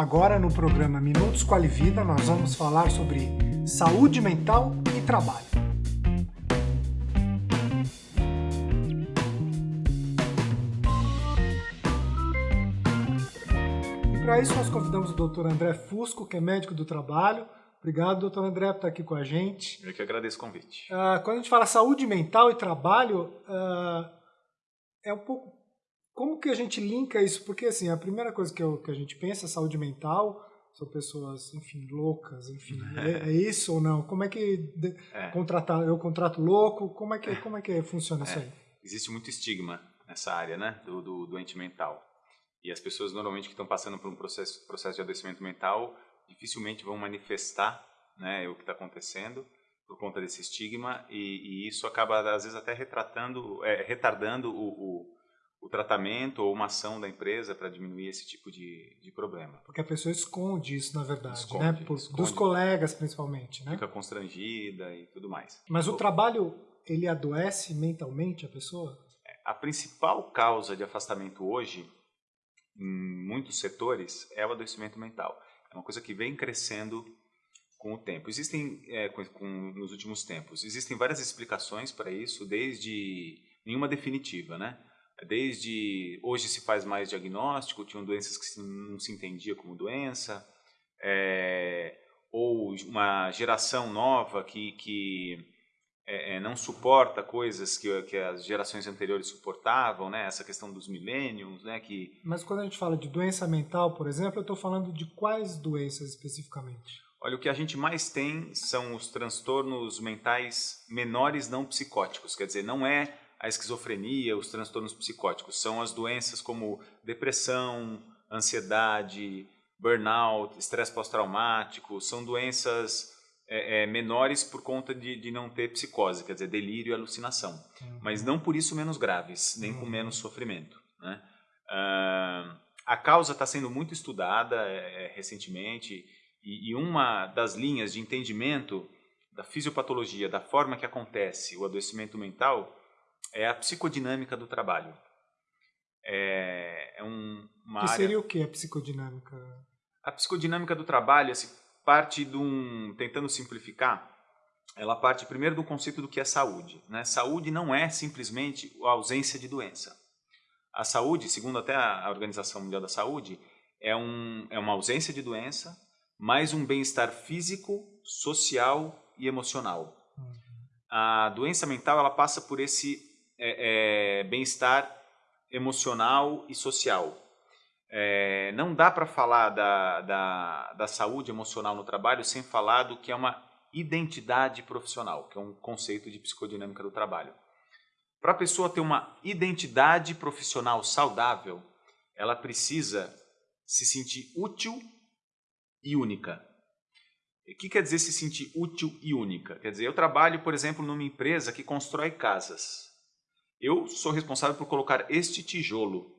Agora no programa Minutos Quali Vida nós vamos falar sobre saúde mental e trabalho. E para isso nós convidamos o Dr. André Fusco, que é médico do trabalho. Obrigado, doutor André, por estar aqui com a gente. Eu que agradeço o convite. Uh, quando a gente fala saúde mental e trabalho, uh, é um pouco como que a gente linka isso? Porque, assim, a primeira coisa que, eu, que a gente pensa é saúde mental, são pessoas, enfim, loucas, enfim, é, é isso ou não? Como é que é. contratar, eu contrato louco? Como é que, como é que funciona isso é. aí? Existe muito estigma nessa área, né, do, do doente mental. E as pessoas normalmente que estão passando por um processo, processo de adoecimento mental dificilmente vão manifestar, né, o que está acontecendo por conta desse estigma e, e, isso acaba às vezes até retratando, é, retardando o, o o tratamento ou uma ação da empresa para diminuir esse tipo de, de problema. Porque a pessoa esconde isso, na verdade, esconde, né? Por, esconde, dos colegas, principalmente, né? Fica constrangida e tudo mais. Mas o, o trabalho, ele adoece mentalmente a pessoa? É, a principal causa de afastamento hoje, em muitos setores, é o adoecimento mental. É uma coisa que vem crescendo com o tempo. Existem, é, com, com, nos últimos tempos, existem várias explicações para isso, desde nenhuma definitiva, né? Desde hoje se faz mais diagnóstico, tinham doenças que não se entendia como doença, é, ou uma geração nova que, que é, é, não suporta coisas que, que as gerações anteriores suportavam, né? Essa questão dos milênios, né? Que mas quando a gente fala de doença mental, por exemplo, eu estou falando de quais doenças especificamente? Olha, o que a gente mais tem são os transtornos mentais menores não psicóticos, quer dizer, não é a esquizofrenia, os transtornos psicóticos. São as doenças como depressão, ansiedade, burnout, estresse pós-traumático. São doenças é, é, menores por conta de, de, não ter psicose, quer dizer, delírio e alucinação. Uhum. Mas não por isso menos graves, nem uhum. com menos sofrimento. Né? Uh, a causa está sendo muito estudada é, é, recentemente e, e uma das linhas de entendimento da fisiopatologia, da forma que acontece o adoecimento mental, é a psicodinâmica do trabalho. É, é um, uma que área... seria o que a psicodinâmica? A psicodinâmica do trabalho assim, parte de um, tentando simplificar, ela parte primeiro do conceito do que é saúde. Né? Saúde não é simplesmente a ausência de doença. A saúde, segundo até a Organização Mundial da Saúde, é, um, é uma ausência de doença, mais um bem-estar físico, social e emocional. Uhum. A doença mental ela passa por esse é, é, bem-estar emocional e social. É, não dá para falar da, da, da saúde emocional no trabalho sem falar do que é uma identidade profissional, que é um conceito de psicodinâmica do trabalho. Para a pessoa ter uma identidade profissional saudável, ela precisa se sentir útil e única. O que quer dizer se sentir útil e única? Quer dizer, eu trabalho, por exemplo, numa empresa que constrói casas. Eu sou responsável por colocar este tijolo.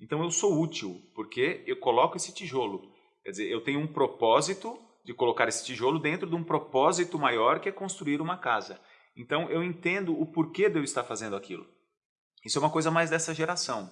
Então eu sou útil, porque eu coloco esse tijolo. Quer dizer, eu tenho um propósito de colocar esse tijolo dentro de um propósito maior que é construir uma casa. Então eu entendo o porquê de eu estar fazendo aquilo. Isso é uma coisa mais dessa geração.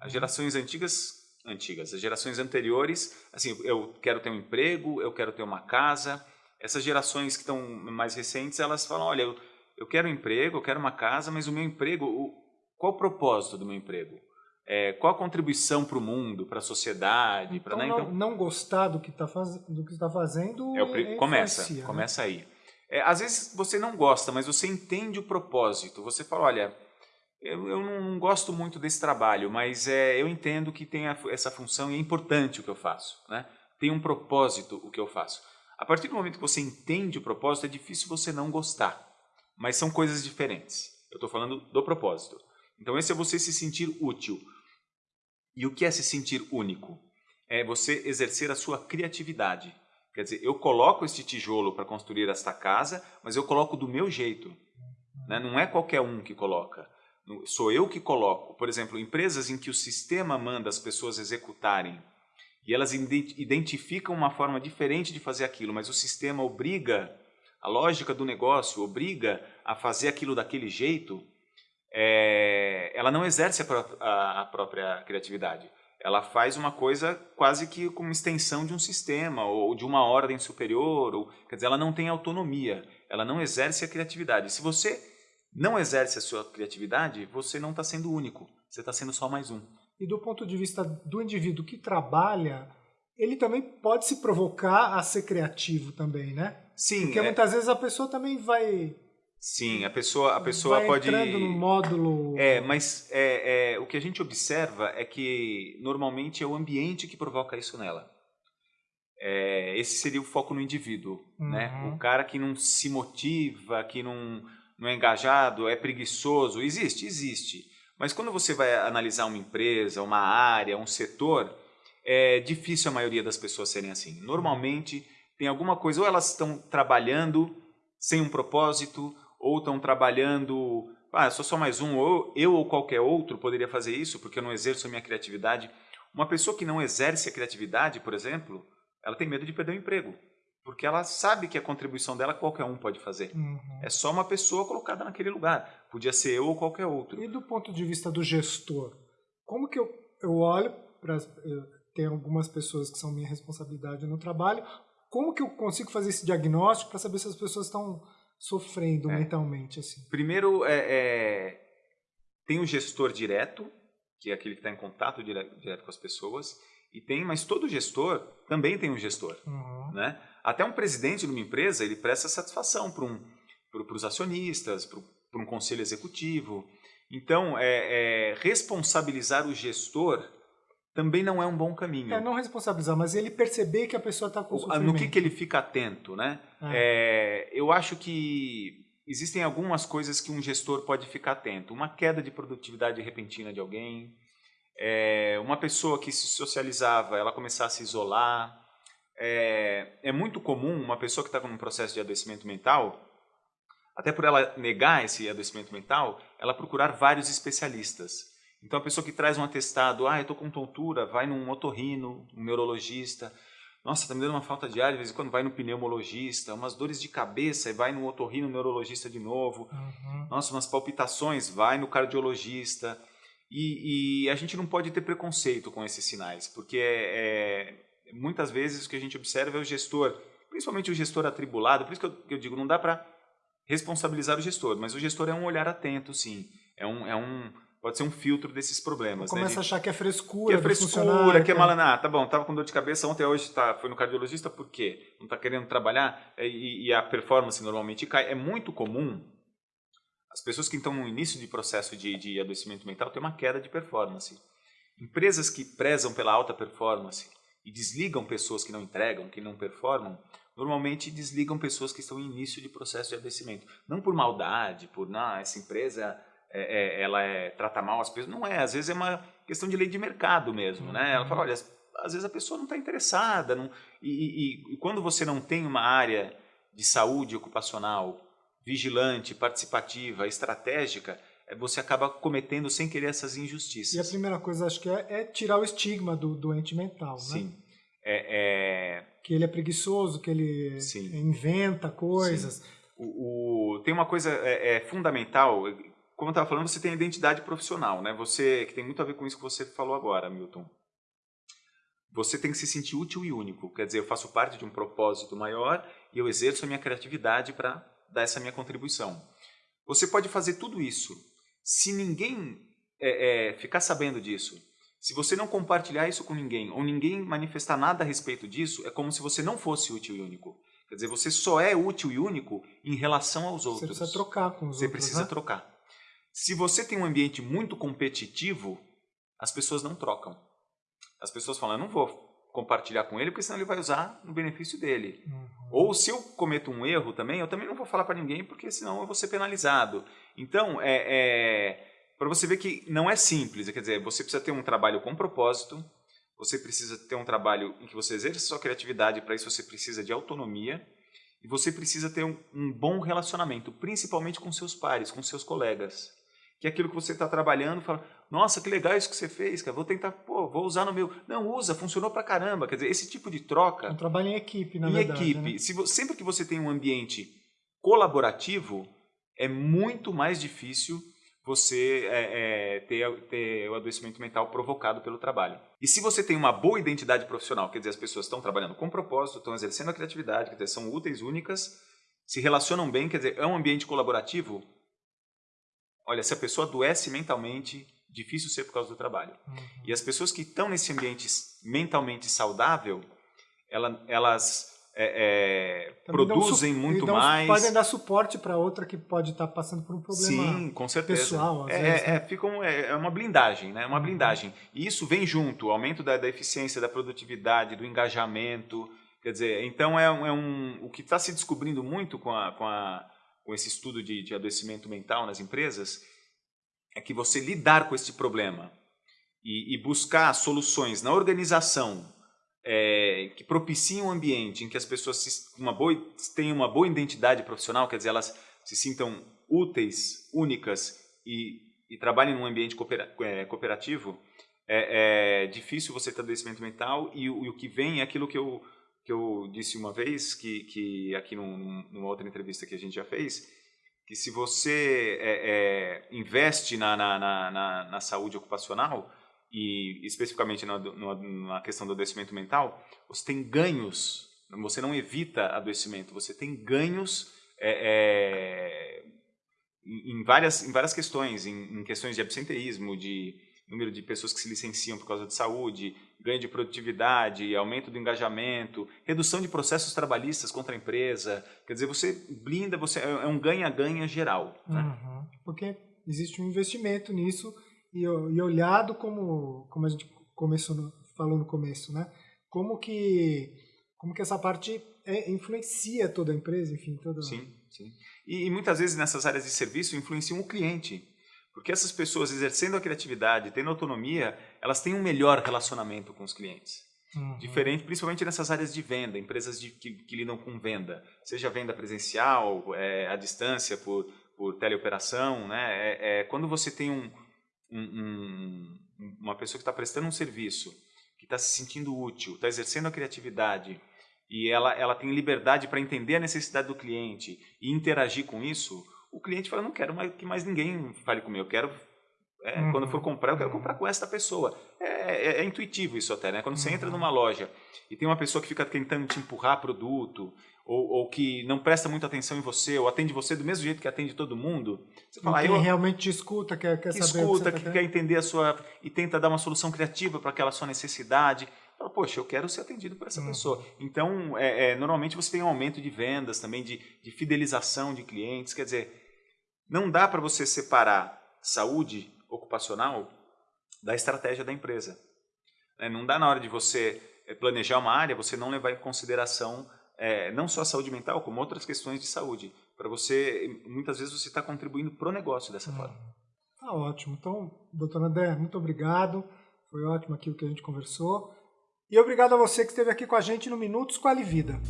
As gerações antigas, antigas, as gerações anteriores, assim, eu quero ter um emprego, eu quero ter uma casa. Essas gerações que estão mais recentes, elas falam, olha, eu eu quero um emprego, eu quero uma casa, mas o meu emprego, o, qual o propósito do meu emprego? É, qual a contribuição para o mundo, para a sociedade? Então, pra, né? então, não, gostar do que está faz, está fazendo é o, começa, né? começa aí. É, às vezes você não gosta, mas você entende o propósito. Você fala, olha, eu, eu não gosto muito desse trabalho, mas é, eu entendo que tem a, essa função e é importante o que eu faço. Né? Tem um propósito o que eu faço. A partir do momento que você entende o propósito, é difícil você não gostar mas são coisas diferentes. Eu estou falando do propósito. Então, esse é você se sentir útil. E o que é se sentir único? É você exercer a sua criatividade. Quer dizer, eu coloco este tijolo para construir esta casa, mas eu coloco do meu jeito. Né? Não é qualquer um que coloca. Sou eu que coloco. Por exemplo, empresas em que o sistema manda as pessoas executarem e elas identificam uma forma diferente de fazer aquilo, mas o sistema obriga a lógica do negócio obriga a fazer aquilo daquele jeito, é, ela não exerce a, a, a, própria criatividade. ela faz uma coisa quase que como extensão de um sistema ou de uma ordem superior, ou, quer dizer, ela não tem autonomia, ela não exerce a criatividade. Se você não exerce a sua criatividade, você não está sendo único, você está sendo só mais um. E do ponto de vista do indivíduo que trabalha, ele também pode se provocar a ser criativo também, né? Sim. Porque é... muitas vezes a pessoa também vai Sim, a pessoa, a pessoa vai pode. entrando no módulo. É, mas é, é, o que a gente observa é que normalmente é o ambiente que provoca isso nela. É, esse seria o foco no indivíduo, né? Uhum. O cara que não se motiva, que não, não é engajado, é preguiçoso, existe, existe. Mas quando você vai analisar uma empresa, uma área, um setor, é difícil a maioria das pessoas serem assim. Normalmente tem alguma coisa, ou elas estão trabalhando sem um propósito, ou estão trabalhando, ah, sou só mais um, ou eu ou qualquer outro poderia fazer isso porque eu não exerço a minha criatividade. Uma pessoa que não exerce a criatividade, por exemplo, ela tem medo de perder o emprego, porque ela sabe que a contribuição dela qualquer um pode fazer. Uhum. É só uma pessoa colocada naquele lugar. Podia ser eu ou qualquer outro. E do ponto de vista do gestor, como que eu, eu olho para tem algumas pessoas que são minha responsabilidade no trabalho, como que eu consigo fazer esse diagnóstico para saber se as pessoas estão sofrendo É. mentalmente assim? Primeiro, é, é, tem o gestor direto, que é aquele que está em contato direto, direto com as pessoas, e tem, mas todo gestor também tem um gestor. Uhum. Né? Até um presidente de uma empresa, ele presta satisfação para um, os acionistas, para um conselho executivo. Então, é, é, responsabilizar o gestor também não é um bom caminho. É não responsabilizar, mas ele perceber que a pessoa está com sofrimento. no que, que ele fica atento, né? É, eu acho que existem algumas coisas que um gestor pode ficar atento. Uma queda de produtividade repentina de alguém, é, uma pessoa que se socializava, ela começar a se isolar. É, é muito comum uma pessoa que está com um processo de adoecimento mental, até por ela negar esse adoecimento mental, ela procurar vários especialistas. Então, a pessoa que traz um atestado, ah, eu estou com tontura, vai num otorrino, um neurologista. Nossa, está me dando uma falta de ar, de vez em quando vai no pneumologista, umas dores de cabeça, e vai no otorrino, neurologista de novo. Uhum. Nossa, umas palpitações, vai no cardiologista. E, e a gente não pode ter preconceito com esses sinais, porque é, é, muitas vezes o que a gente observa é o gestor, principalmente o gestor atribulado, por isso que eu, que eu digo, não dá para responsabilizar o gestor, mas o gestor é um olhar atento, sim. É um, é um, pode ser um filtro desses problemas. né, Começa de- a achar que é que frescura, é do frescura, que é malana. Ah, tá bom, tava com dor de cabeça ontem, hoje tá, foi no cardiologista, por quê? Não tá querendo trabalhar É, e, e a performance normalmente cai. É muito comum as pessoas que estão no início de processo de, de adoecimento mental ter uma queda de performance. Empresas que prezam pela alta performance e desligam pessoas que não entregam, que não performam, normalmente desligam pessoas que estão em início de processo de adoecimento. Não por maldade, por, não, essa empresa é, é, ela é, trata mal as pessoas. Não é, às vezes é uma questão de lei de mercado mesmo. Né? Ela fala, olha, às vezes a pessoa não está interessada. Não, e, e- e quando você não tem uma área de saúde ocupacional vigilante, participativa, estratégica, é, você acaba cometendo sem querer essas E a injustiças. primeira coisa, acho que é, é tirar o estigma do doente mental, né? Sim. É, é, Que ele é preguiçoso, que ele Sim. inventa coisas. o, o- tem uma coisa é, é fundamental, como eu estava falando, você tem a identidade profissional, né? Você que tem muito a ver com isso que você falou agora, Milton. Você tem que se sentir útil e único. Quer dizer, eu faço parte de um propósito maior e eu exerço a minha criatividade para dar essa minha contribuição. Você pode fazer tudo isso. Se ninguém é, é, ficar sabendo disso, se você não compartilhar isso com ninguém, ou ninguém manifestar nada a respeito disso, é como se você não fosse útil e único. Quer dizer, você só é útil e único em relação aos Você outros. precisa trocar com os Você outros, precisa né? trocar. Se você tem um ambiente muito competitivo, as pessoas não trocam. As pessoas falam, eu não vou compartilhar com ele, porque senão ele vai usar no benefício dele. Uhum. Ou se eu cometo um erro também, eu também não vou falar para ninguém, porque senão eu vou ser penalizado. Então, é, é para você ver que não é simples. Quer dizer, você precisa ter um trabalho com propósito, você precisa ter um trabalho em que você exerce a sua criatividade, para isso você precisa de autonomia, e você precisa ter um, um bom relacionamento, principalmente com seus pares, com seus colegas. Que é aquilo que você está trabalhando, fala, nossa, que legal isso que você fez, cara, vou tentar, pô, vou usar no meu. Não, usa, funcionou pra caramba. Quer dizer, esse tipo de troca É um trabalho em equipe, na em verdade. equipe, né? se sempre que você tem um ambiente colaborativo, é muito mais difícil você é, é, ter, ter o adoecimento mental provocado pelo trabalho. E se você tem uma boa identidade profissional, quer dizer, as pessoas estão trabalhando com propósito, estão exercendo a criatividade, quer dizer, são úteis, únicas, se relacionam bem, quer dizer, é um ambiente colaborativo, olha, se a pessoa adoece mentalmente, difícil ser por causa do trabalho. Uhum. E as pessoas que estão nesse ambiente mentalmente saudável, ela, elas é, é, produzem muito dão, mais. Podem dar suporte para outra que pode estar tá passando por um problema Sim, com certeza. pessoal. é, vezes, né? é, fica um, é, é uma blindagem, né? uma uhum. blindagem. E isso vem junto, o aumento da, da eficiência, da produtividade, do engajamento. Quer dizer, então é, é um, o que está se descobrindo muito com, a, com, a, com esse estudo de, de adoecimento mental nas empresas é que você lidar com esse problema e, e buscar soluções na organização é, que propiciem um ambiente em que as pessoas se, uma boa, tenham uma boa identidade profissional, quer dizer, elas se sintam úteis, únicas e, e trabalhem num ambiente é, cooperativo, é, é, difícil você ter adoecimento mental e, e, o que vem é aquilo que eu, que eu disse uma vez, que, que aqui num, numa outra entrevista que a gente já fez, que se você é, é, investe na, na, na, na saúde ocupacional, e especificamente na, na questão do adoecimento mental, você tem ganhos, você não evita adoecimento, você tem ganhos é, é, em, várias, em várias questões, em, em, questões de absenteísmo, de número de pessoas que se licenciam por causa de saúde, ganho de produtividade, aumento do engajamento, redução de processos trabalhistas contra a empresa. Quer dizer, você blinda, você é um ganha-ganha geral. Né? Uhum, porque existe um investimento nisso e, e olhado como, como a gente começou no, falou no começo, né? Como que, como que essa parte é, influencia toda a empresa, enfim, toda... Sim, sim. E, e muitas vezes nessas áreas de serviço influenciam o cliente. Porque essas pessoas exercendo a criatividade, tendo autonomia, elas têm um melhor relacionamento com os clientes. Uhum. Diferente, principalmente nessas áreas de venda, empresas de, que, que, lidam com venda, seja venda presencial, é, à distância, por, por teleoperação. Né? É, é, quando você tem um, um, uma pessoa que está prestando um serviço, que está se sentindo útil, está exercendo a criatividade e ela, ela tem liberdade para entender a necessidade do cliente e interagir com isso, o cliente fala, não quero mais, que mais ninguém fale comigo, eu quero, é, uhum. quando for comprar, eu quero comprar com esta pessoa. É, é, é intuitivo isso até, né? Quando você entra uhum. numa loja e tem uma pessoa que fica tentando te empurrar produto, ou, ou, que não presta muita atenção em você, ou atende você do mesmo jeito que atende todo mundo, você fala, ah, eu, realmente te escuta, quer, quer que saber escuta, que, que quer entender a sua e tenta dar uma solução criativa para aquela sua necessidade. Fala, poxa, eu quero ser atendido por essa uhum. pessoa. Então, é, é, normalmente você tem um aumento de vendas também, de, de fidelização de clientes. Quer dizer, não dá para você separar saúde ocupacional da estratégia da empresa. É, não dá na hora de você é, planejar uma área, você não levar em consideração é, não só a saúde mental, como outras questões de saúde. Para você, muitas vezes você está contribuindo para o negócio dessa hum. forma. Tá ótimo. Então, doutor André, muito obrigado. Foi ótimo aqui o que a gente conversou. E obrigado a você que esteve aqui com a gente no Minutos com a Vida.